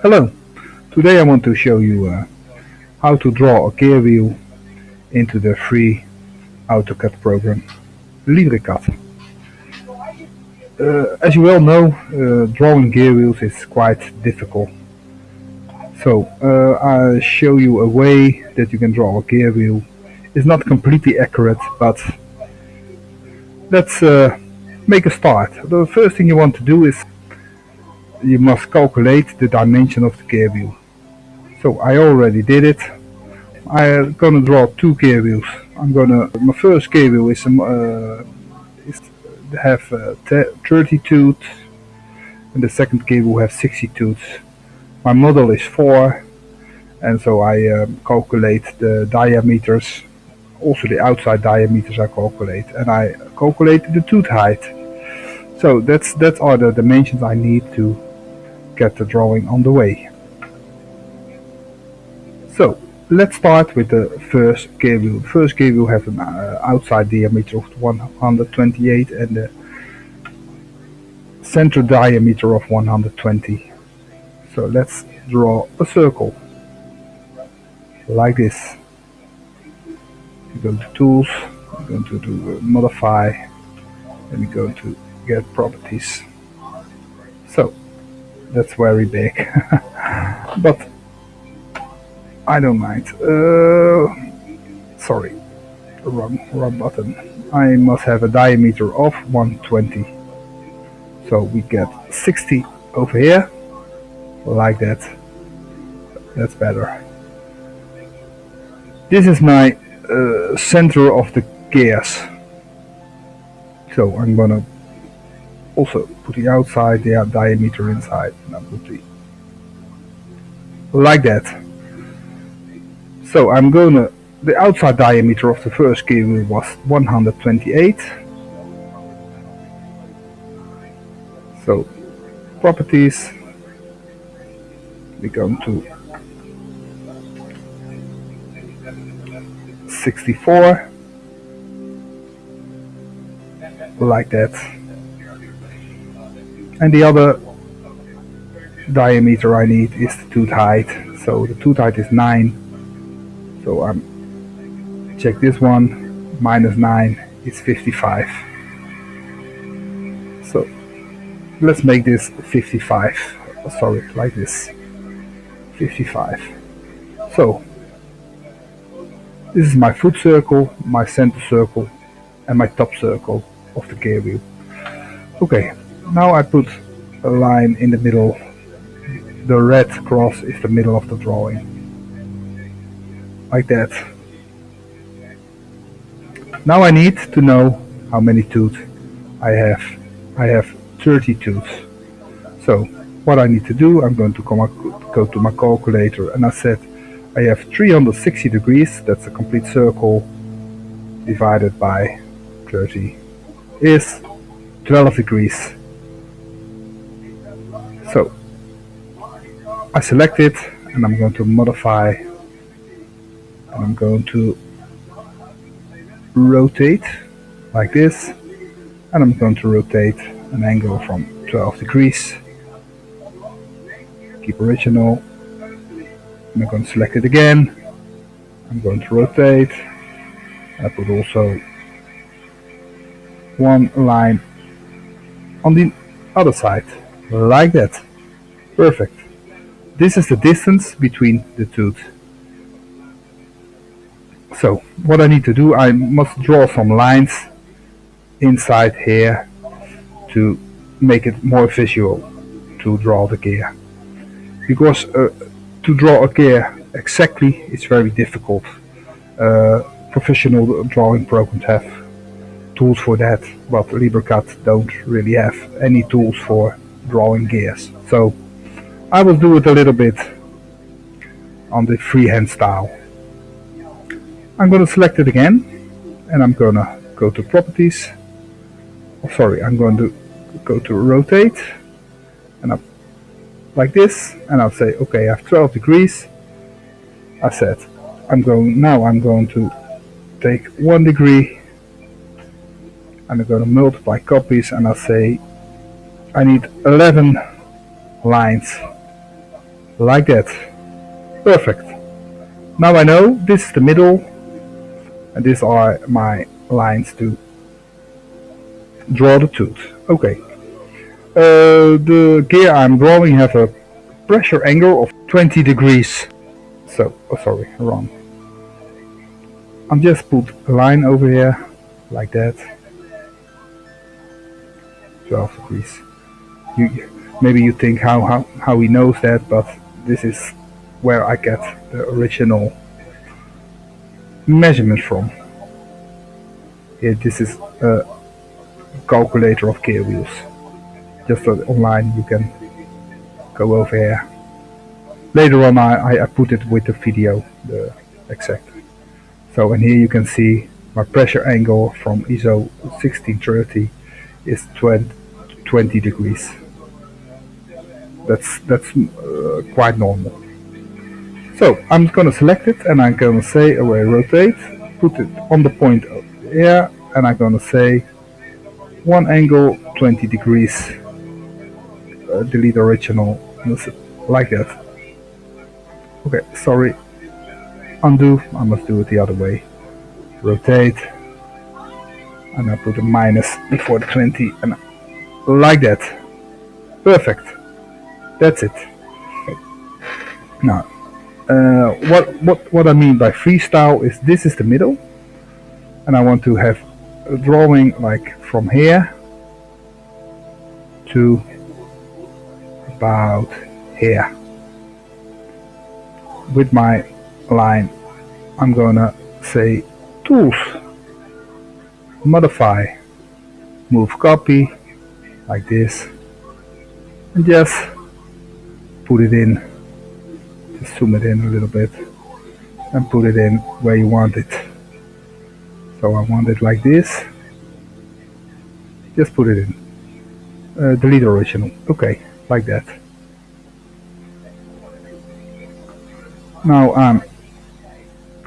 Hello, today I want to show you uh, how to draw a gear wheel into the free AutoCAD program LibreCAD. Uh, as you well know, uh, drawing gear wheels is quite difficult. So uh, I'll show you a way that you can draw a gear wheel. It's not completely accurate, but let's uh, make a start. The first thing you want to do is you must calculate the dimension of the gear wheel. So I already did it. I'm gonna draw two gear wheels. I'm gonna my first gear wheel is um, uh, is have uh, 30 tooth and the second gear will have 60 tooth. My model is 4 and so I um, calculate the diameters also the outside diameters I calculate and I calculate the tooth height. So that's that are the dimensions I need to get the drawing on the way. So let's start with the first gear wheel. The first gear wheel has an uh, outside diameter of 128 and the center diameter of 120. So let's draw a circle like this. We go to tools, I'm going to do modify, and we go to get properties. So that's very big. But I don't mind. Uh, sorry. Wrong, wrong button. I must have a diameter of 120 so we get 60 over here. Like that. That's better. This is my uh, center of the gears so I'm gonna also put the outside the diameter inside like that. So I'm gonna the outside diameter of the first cable was 128 so properties we go to 64 like that and the other diameter I need is the tooth height. So the tooth height is 9 so I'm check this one minus 9 is 55 so let's make this 55 sorry like this. 55 so this is my foot circle my center circle and my top circle of the gear wheel okay now I put a line in the middle. The red cross is the middle of the drawing. Like that. Now I need to know how many tooth I have. I have 30 tooth. So what I need to do, I'm going to come go to my calculator and I said I have 360 degrees, that's a complete circle, divided by 30 is 12 degrees. So I select it and I'm going to modify and I'm going to rotate like this and I'm going to rotate an angle from 12 degrees. Keep original. I'm going to select it again. I'm going to rotate. I put also one line on the other side like that. Perfect. This is the distance between the tooth. So what I need to do, I must draw some lines inside here to make it more visual to draw the gear. Because uh, to draw a gear exactly is very difficult. Uh, professional drawing programs have tools for that, but LibreCAD don't really have any tools for drawing gears. So I will do it a little bit on the freehand style. I'm going to select it again and I'm going to go to properties. Oh, sorry, I'm going to go to rotate and I like this and I'll say okay I have 12 degrees I said I'm going now I'm going to take one degree and I'm going to multiply copies and I'll say I need 11 lines like that. Perfect. Now I know this is the middle and these are my lines to draw the tooth. Okay. Uh, the gear I'm drawing have a pressure angle of 20 degrees. So, oh sorry, wrong. I'm just put a line over here, like that. 12 degrees. You, maybe you think how, how, how he knows that, but this is where I get the original measurement from. This is a calculator of gear wheels. Just so online you can go over here. Later on I, I put it with the video, the exact. So and here you can see my pressure angle from ISO 1630 is 20, 20 degrees. That's that's uh, quite normal. So I'm gonna select it and I'm gonna say array rotate, put it on the point here and I'm gonna say one angle 20 degrees, uh, delete original, like that. Okay, sorry, undo, I must do it the other way. Rotate, and I put a minus before the 20 and like that. Perfect. That's it. Now, uh, what, what, what I mean by freestyle is this is the middle and I want to have a drawing like from here to about here with my line I'm gonna say tools modify move copy like this and just put it in just zoom it in a little bit and put it in where you want it. So I want it like this. Just put it in. Uh, delete original. Okay, like that. Now I'm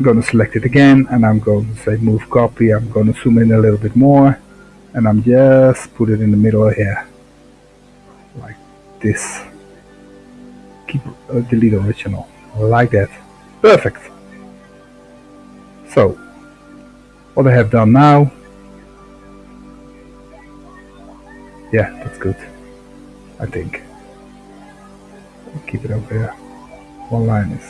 going to select it again and I'm going to say move copy. I'm going to zoom in a little bit more and I'm just put it in the middle here. Like this. Keep uh, delete original. Like that. Perfect. So what I have done now. Yeah that's good. I think. Keep it over here. One line is.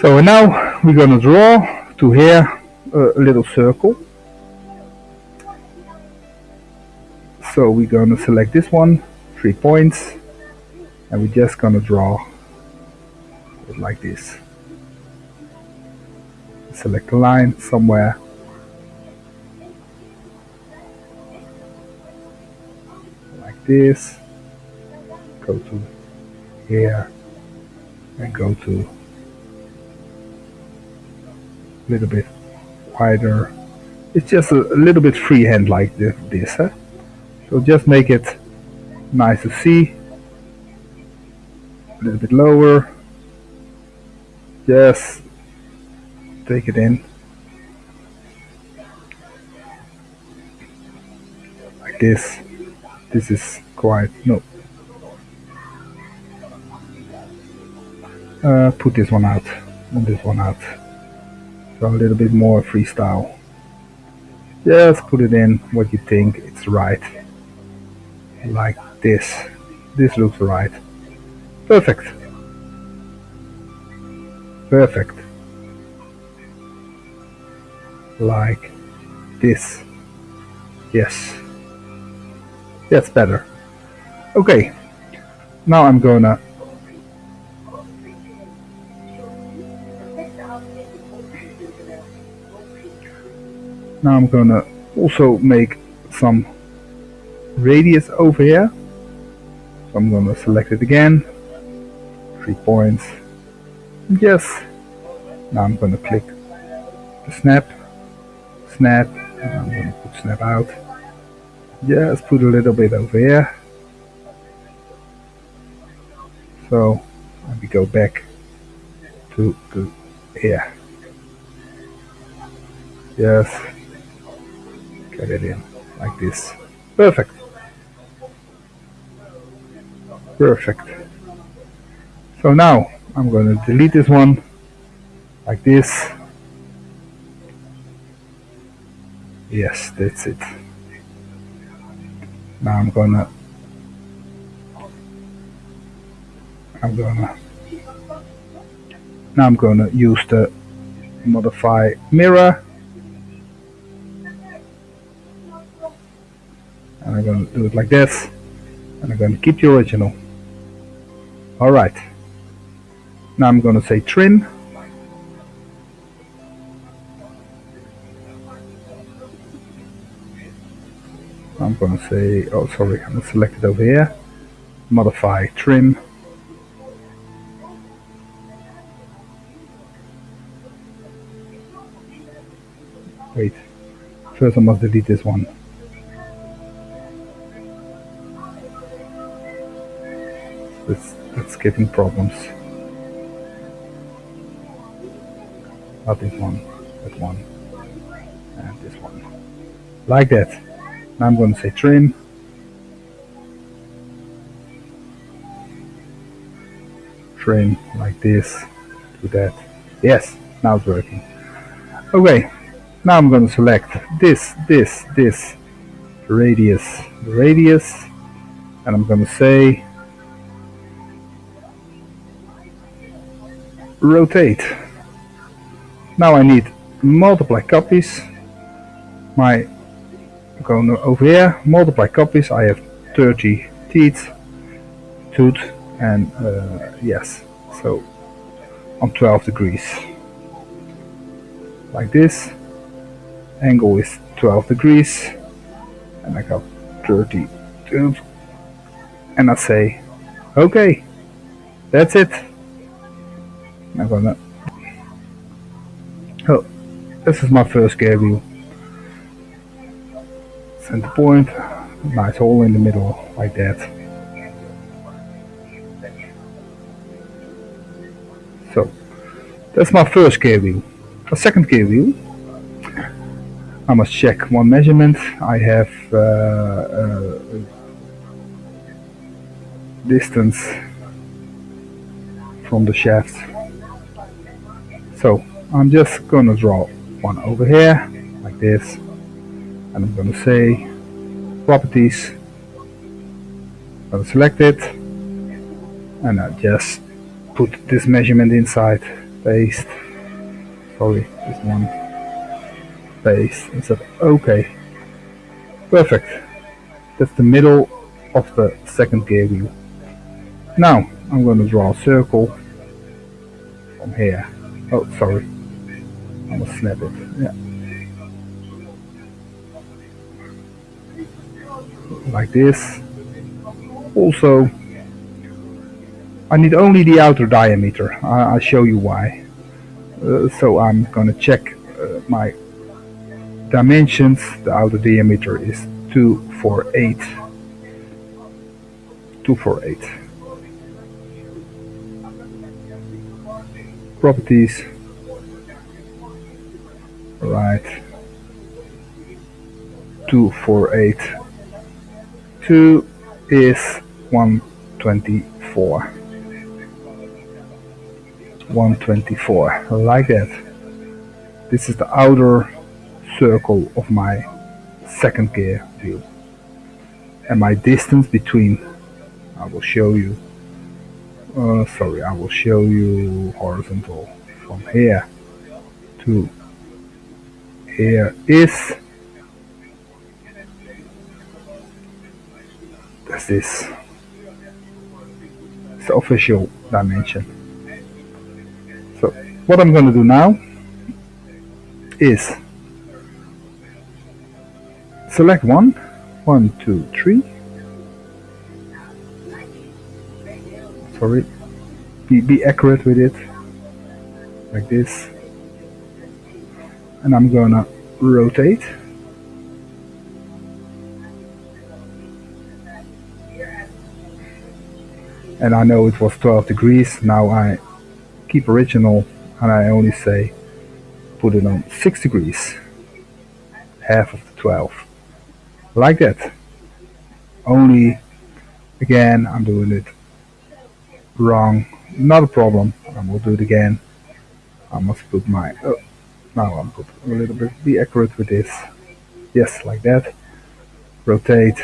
So now we're gonna draw to here a little circle so we're gonna select this one three points and we're just gonna draw it like this. Select a line somewhere. Like this. Go to here and go to a little bit wider. It's just a, a little bit freehand like this, huh? So just make it nice to see. A little bit lower. Just take it in. Like this. This is quite no. Uh, put this one out. And this one out. So a little bit more freestyle. Just put it in what you think it's right like this this looks right Perfect. Perfect. Like this. Yes. That's better. Okay. Now I'm gonna Now I'm gonna also make some radius over here. So I'm gonna select it again. Three points. Yes. Now I'm gonna click the snap. Snap. I'm gonna put snap out. Just put a little bit over here. So me go back to, to here. Yes. Get it in like this. Perfect perfect So now I'm going to delete this one like this. Yes, that's it. Now I'm gonna I'm gonna now I'm gonna use the modify mirror and I'm going to do it like this and I'm going to keep the original alright now I'm going to say trim I'm going to say oh sorry I'm to select it over here. Modify trim wait. First I must delete this one giving problems. Not this one, that one, and this one. Like that. Now I'm going to say trim. Trim like this, do that. Yes, now it's working. Okay, now I'm going to select this, this, this, radius, radius, and I'm going to say rotate. Now I need multiply copies. My going over here, multiply copies. I have 30 teeth, tooth, and uh, yes, so on 12 degrees, like this. Angle is 12 degrees, and I got 30 tooth, and I say, okay, that's it. I'm gonna oh this is my first gear wheel center point. Nice hole in the middle like that. So that's my first gear wheel a second gear wheel I must check one measurement. I have uh, uh, distance from the shaft so I'm just gonna draw one over here like this and I'm gonna say properties I'm gonna select it and I just put this measurement inside paste sorry this one paste and said okay perfect. That's the middle of the second gear wheel. Now I'm going to draw a circle from here Oh, sorry. I'm gonna snap it. Yeah. Like this. Also, I need only the outer diameter. I, will show you why. Uh, so I'm gonna check uh, my dimensions. The outer diameter is 248. 248. Properties. Right. 248 2 is 124 124 like that. This is the outer circle of my second gear wheel and my distance between? I will show you uh, sorry I will show you horizontal from here to here is that's this it's the official dimension. So what I'm going to do now is select one one two three sorry be, be accurate with it. Like this. And I'm gonna rotate. And I know it was 12 degrees. Now I keep original. And I only say put it on 6 degrees. Half of the 12 like that. Only again I'm doing it wrong. Not a problem. I will do it again. I must put my oh, now I'm put a little bit be accurate with this. Yes like that. Rotate.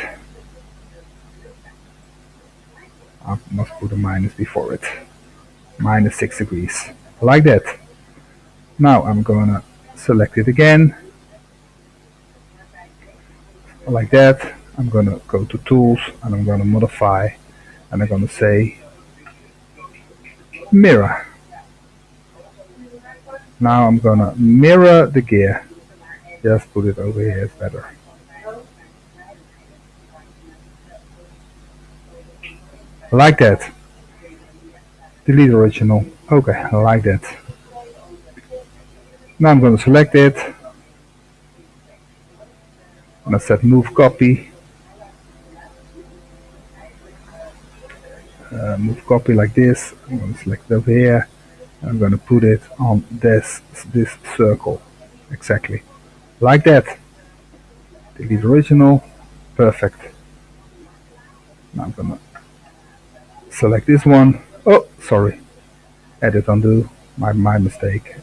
I must put a minus before it. Minus 6 degrees. Like that. Now I'm gonna select it again. Like that. I'm gonna go to tools and I'm gonna modify. And I'm gonna say mirror. Now I'm gonna mirror the gear. Just put it over here it's better. Like that. Delete original. Okay like that. Now I'm to select it. And I set move copy uh, move copy like this I'm going to select over here I'm going to put it on this this circle exactly. Like that. Delete original. Perfect. Now I'm gonna select this one. Oh sorry. Edit undo my, my mistake.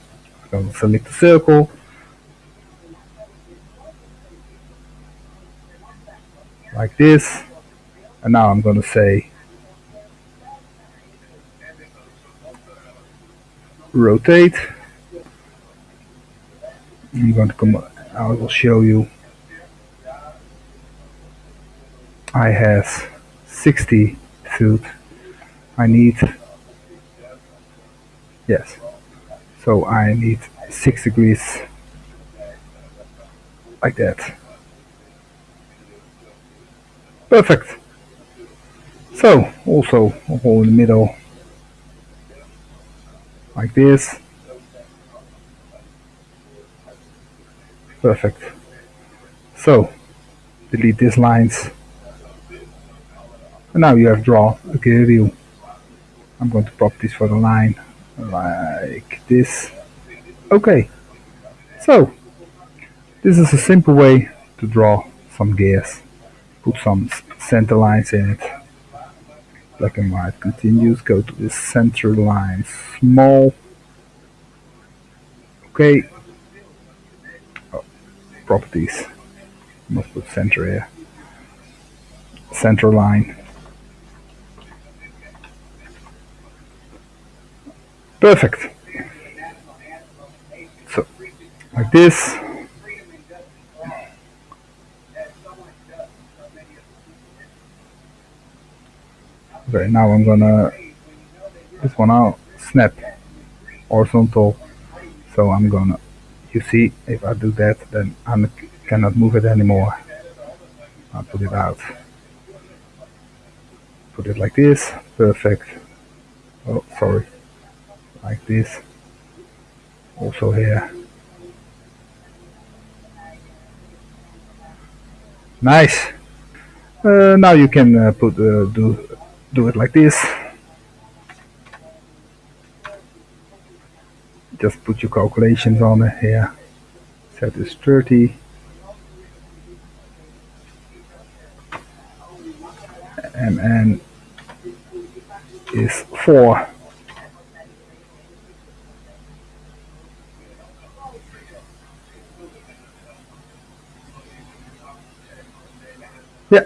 I'm gonna select the circle. Like this. And now I'm gonna say rotate. I'm going to come I will show you. I have 60 foot I need yes. So I need 6 degrees like that. Perfect. So also a hole in the middle like this. Perfect. So delete these lines. And now you have draw a clear view I'm going to pop this for the line like this. Okay. So this is a simple way to draw some gears put some center lines in it black and white continues go to the center line small. Okay. Oh, properties. Must put center here center line. Perfect. So like this okay now I'm gonna this one out snap horizontal. So I'm gonna you see if I do that then I cannot move it anymore. I'll put it out. Put it like this perfect. Oh sorry like this. Also here. Nice. Uh, now you can uh, put uh, do do it like this. Just put your calculations on it here. Set this 30 and is 4 yeah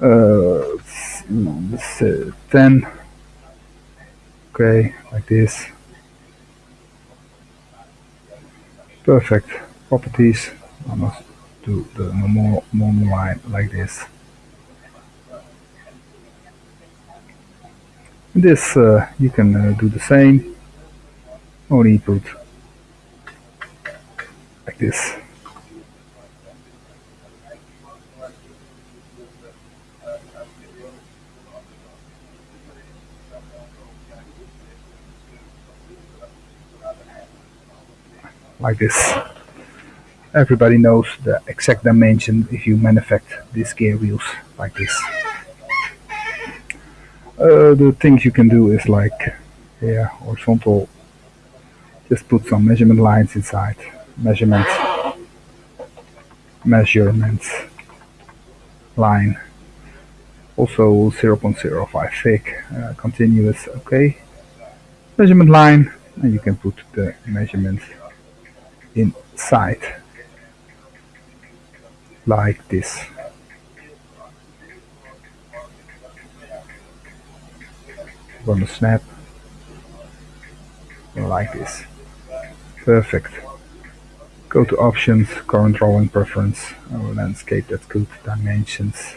uh, 10 okay like this. Perfect properties. I must do the normal, normal line like this. This uh, you can uh, do the same only put like this like this. Everybody knows the exact dimension if you manufacture these gear wheels like this. Uh, the things you can do is like yeah, horizontal, just put some measurement lines inside. Measurements, measurements, line. also 0.05 thick, uh, continuous, okay. Measurement line, and you can put the measurements inside, like this. Gonna snap, like this. Perfect. Go to options, current drawing preference, oh, landscape, that's good, dimensions.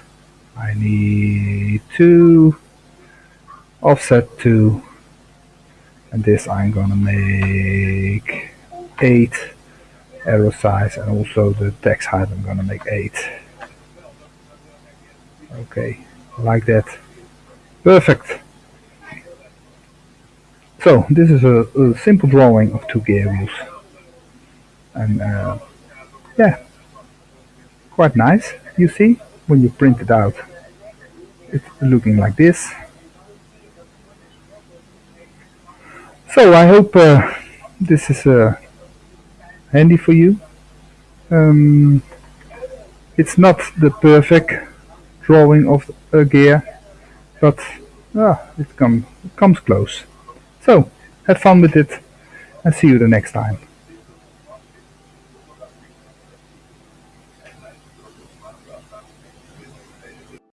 I need two, offset two, and this I'm gonna make 8 arrow size and also the text height I'm gonna make 8 okay like that. Perfect. So this is a, a simple drawing of two gear wheels and uh, yeah. Quite nice you see when you print it out. It's looking like this. So I hope uh, this is uh, handy for you. Um, it's not the perfect drawing of a gear, but uh, it, come, it comes close. So have fun with it and see you the next time.